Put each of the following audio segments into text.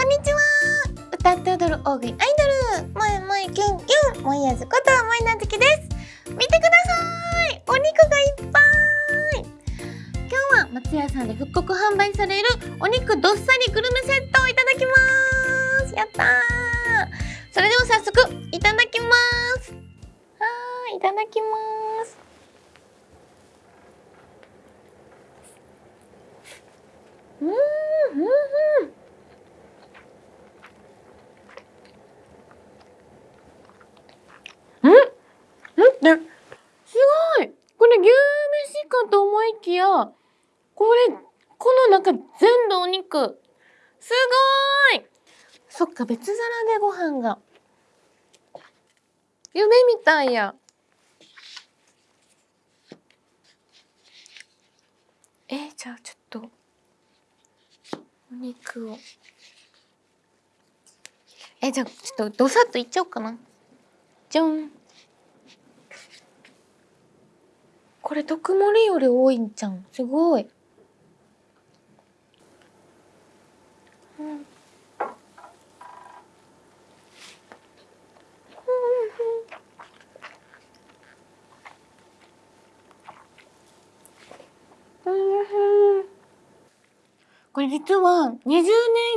こんにちは。歌って踊る大食いアイドル。萌え萌えキュンキュン。萌えやずこと萌えなずきです。見てください。お肉がいっぱい。今日は松屋さんで復刻販売される。お肉どっさりグルメセットをいただきます。やったー。それでは早速いただきます。はいいただきます。うんうんうんってすごいこれ牛飯かと思いきやこれこの中全部お肉すごいそっか別皿でご飯が。夢みたいや。えー、じゃあちょっとお肉を。えじゃあちょっとどさっといっちゃおうかな。じゃん。これ特盛より多いんじゃん。すごい、うんこれ実は20年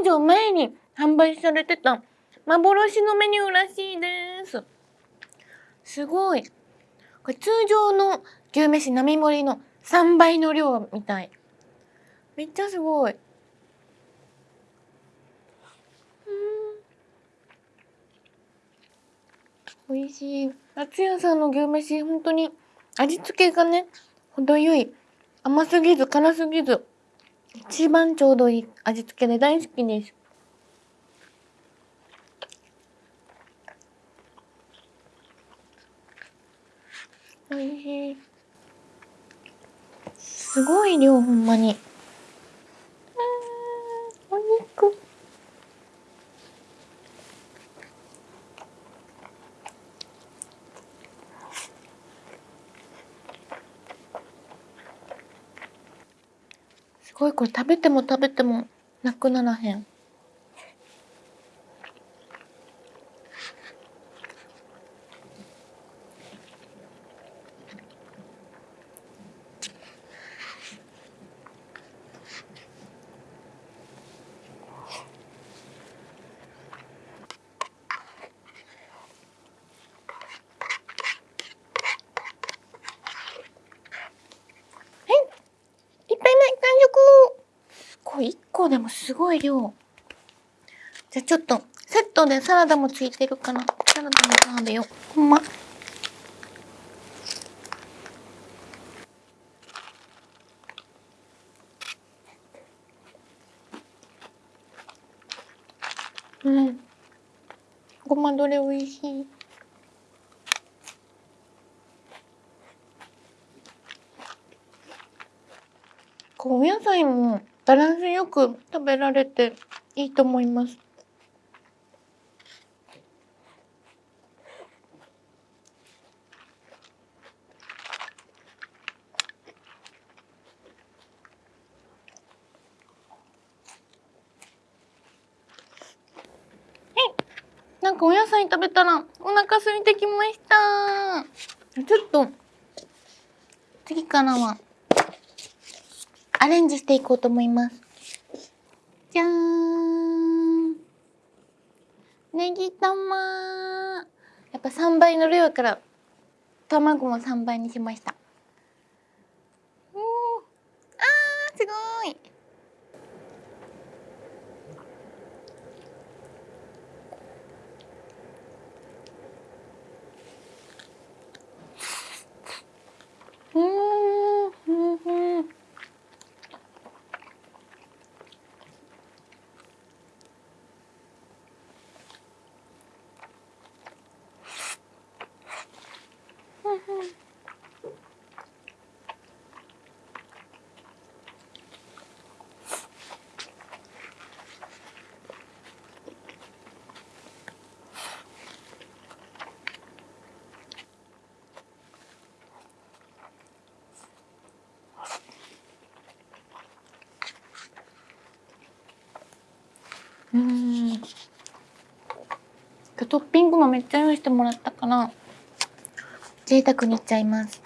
以上前に販売されてた幻のメニューらしいです。すごい。これ通常の牛めし並盛りの3倍の量みたい。めっちゃすごい。美味しい。松屋さんの牛めし本当に味付けがね程よい甘すぎず辛すぎず一番ちょうどいい味付けで大好きです。おいしい。すごい量ほんまに。ごいこれ食べても食べてもなくならへん。いっぱいない完食すごい1個でもすごい量。じゃあちょっとセットでサラダもついてるからサラダも食べよ。うほんま。うん。ごまどれ美味しい。こうお野菜もバランスよく食べられていいと思います。はいなんかお野菜食べたらお腹空いてきました。ちょっと次からはアレンジしていこうと思います。じゃーん。ネギ玉。やっぱ3倍の量から卵も3倍にしました。おーあーすごい。うーんうんうんうん。今日トッピングもめっちゃ用意してもらったから贅沢にいっちゃいます。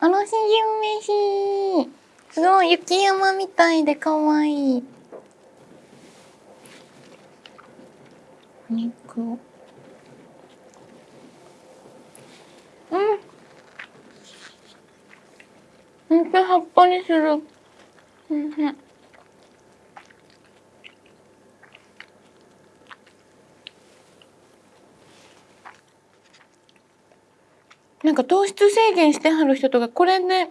あのしじめしすごい雪山みたいで可愛い。お肉。をうん。めっちゃ葉っぱにするうんうんなんか糖質制限してはる人とかこれで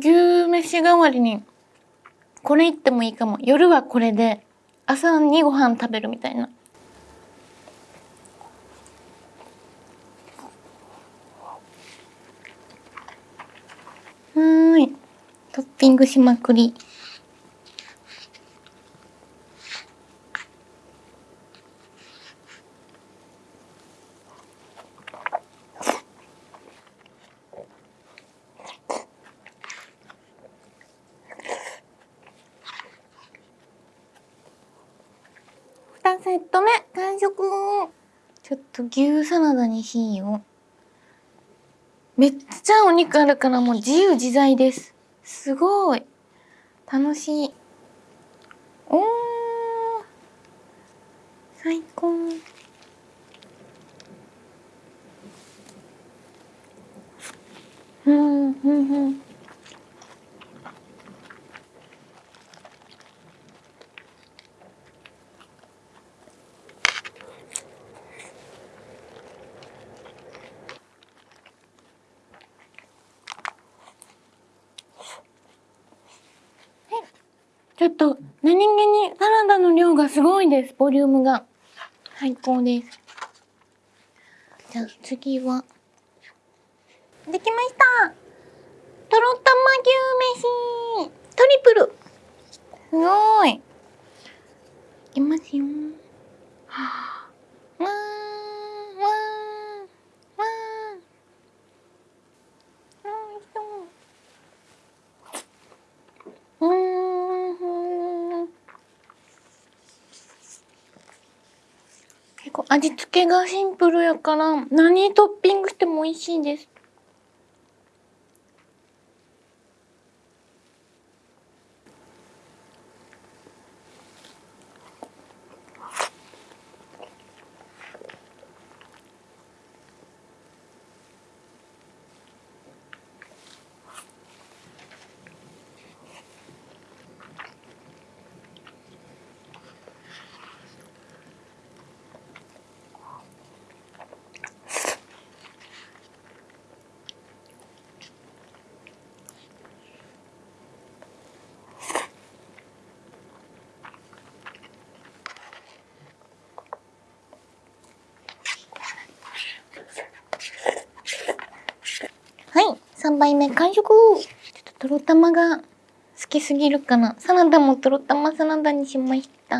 牛飯代わりにこれいってもいいかも。夜はこれで朝にご飯食べるみたいな。はーい。トッピングしまくり2セット目完食ちょっと牛サラダにしようめっちゃお肉あるからもう自由自在です。すごい。楽しいおー最高うんうんうんちょっと何気にサラダの量がすごいですボリュームが。最高です。じゃあ次は。できました。とろたま牛飯トリプル。すごい。いきますよ。はあ。わーわーわーおいしそううーん結構味付けがシンプルやから何トッピングしても美味しいですはい3杯目完食。ちょっととろたまが好きすぎるかな。サラダもとろたまサラダにしました。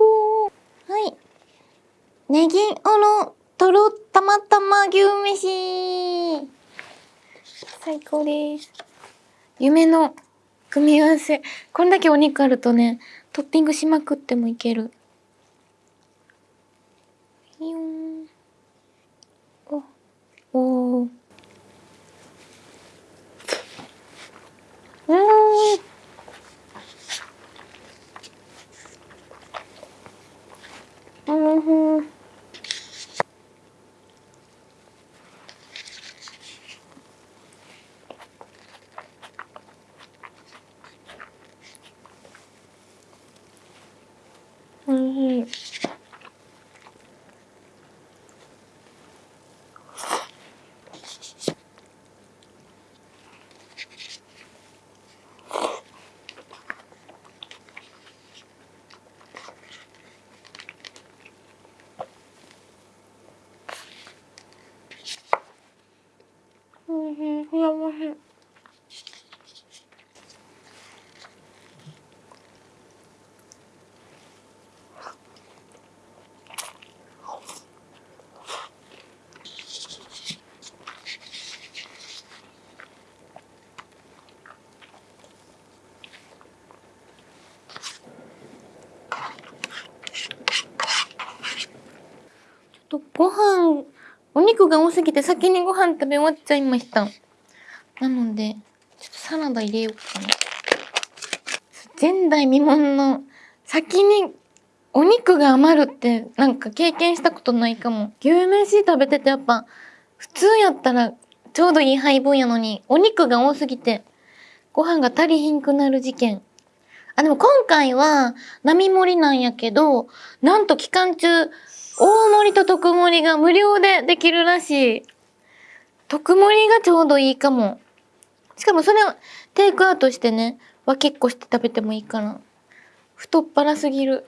うはい。ネギおろとろたまたま牛飯。最高です。夢の組み合わせ。こんだけお肉あるとねトッピングしまくってもいける。よん。おおー。うーんうんふんおいしいとご飯、お肉が多すぎて先にご飯食べ終わっちゃいました。なので、ちょっとサラダ入れようかな。前代未聞の先にお肉が余るってなんか経験したことないかも。牛飯食べててやっぱ普通やったらちょうどいい配分やのにお肉が多すぎてご飯が足りひんくなる事件。あ、でも今回は並盛りなんやけど、なんと期間中大盛りと特盛りが無料でできるらしい。特盛りがちょうどいいかも。しかもそれをテイクアウトしてね、は結構して食べてもいいかな。太っ腹すぎる。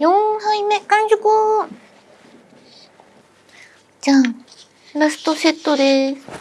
4杯目完食じゃんラストセットです。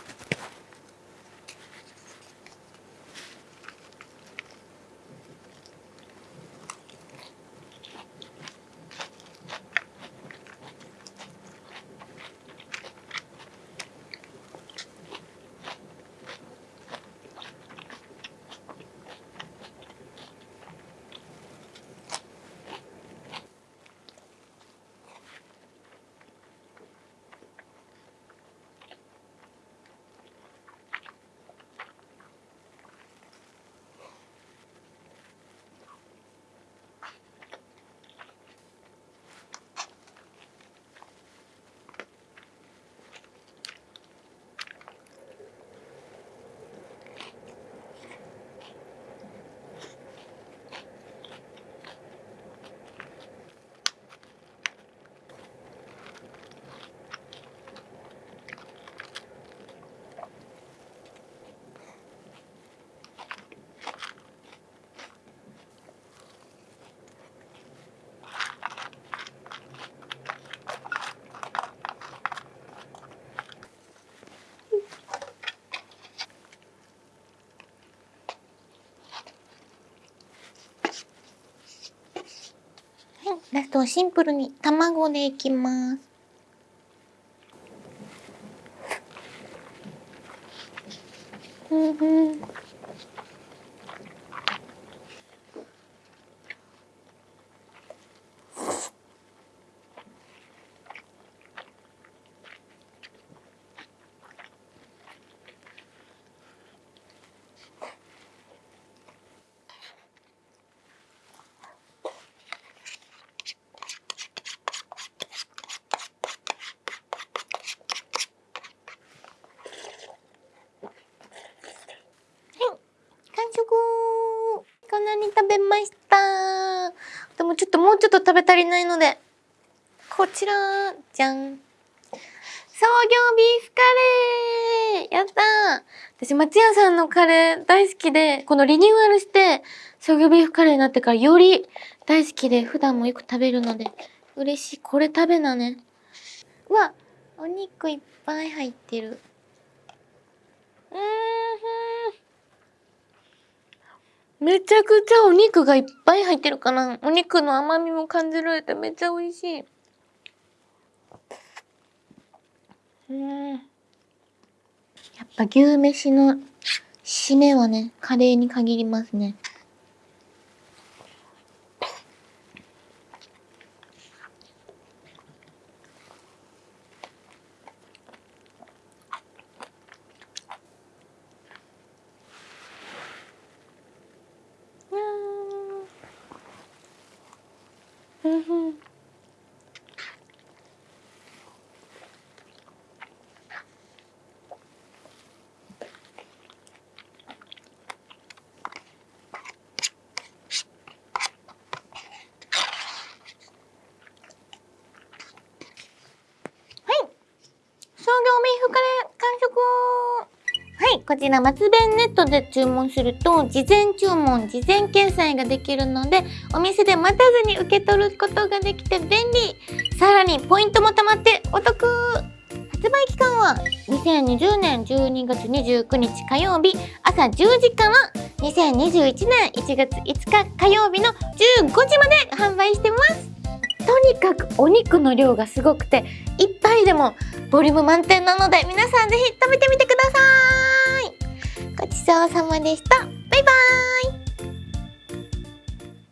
ラストはシンプルに卵でいきます。うんうん。食べました。でもちょっともうちょっと食べ足りないので、こちら、じゃん。創業ビーフカレーやった私、松屋さんのカレー大好きで、このリニューアルして、創業ビーフカレーになってからより大好きで、普段もよく食べるので、嬉しい。これ食べなね。うわ、お肉いっぱい入ってる。うーんめちゃくちゃお肉がいっぱい入ってるかな。お肉の甘みも感じられてめっちゃ美味しい。うん。やっぱ牛飯の締めはね、カレーに限りますね。ビーフカレー完食はいこちら松弁ネットで注文すると事前注文事前決済ができるのでお店で待たずに受け取ることができて便利。さらにポイントも貯まってお得。発売期間は2020年12月29日火曜日。朝10時から2021年1月5日火曜日の15時まで販売してます。とにかくお肉の量がすごくて一杯でもボリューム満点なので皆さんぜひ食べてみてください。ちそうさまでした。バイバーイ。